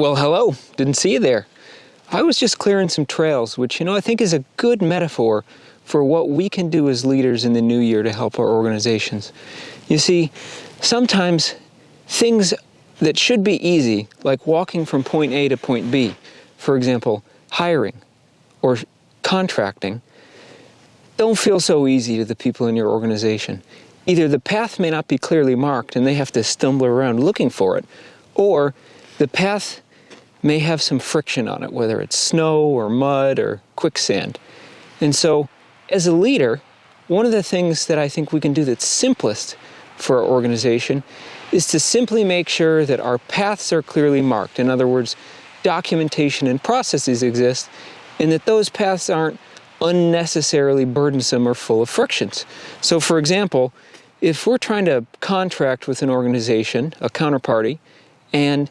Well, hello. Didn't see you there. I was just clearing some trails, which, you know, I think is a good metaphor for what we can do as leaders in the new year to help our organizations. You see, sometimes things that should be easy, like walking from point A to point B, for example, hiring or contracting, don't feel so easy to the people in your organization. Either the path may not be clearly marked and they have to stumble around looking for it, or the path may have some friction on it, whether it's snow or mud or quicksand. And so, as a leader, one of the things that I think we can do that's simplest for our organization is to simply make sure that our paths are clearly marked. In other words, documentation and processes exist, and that those paths aren't unnecessarily burdensome or full of frictions. So, for example, if we're trying to contract with an organization, a counterparty, and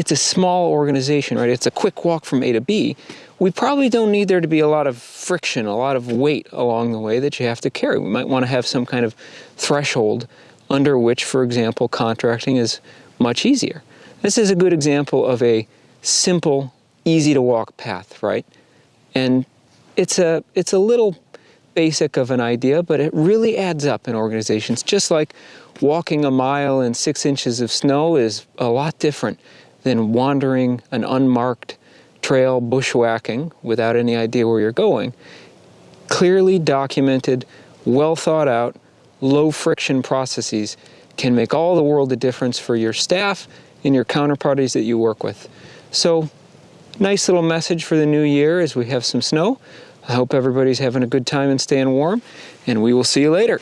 it's a small organization, right? It's a quick walk from A to B. We probably don't need there to be a lot of friction, a lot of weight along the way that you have to carry. We might want to have some kind of threshold under which, for example, contracting is much easier. This is a good example of a simple, easy to walk path, right? And it's a, it's a little basic of an idea, but it really adds up in organizations. Just like walking a mile in six inches of snow is a lot different than wandering an unmarked trail bushwhacking without any idea where you're going. Clearly documented, well thought out, low friction processes can make all the world of difference for your staff and your counterparties that you work with. So, nice little message for the new year as we have some snow. I hope everybody's having a good time and staying warm, and we will see you later.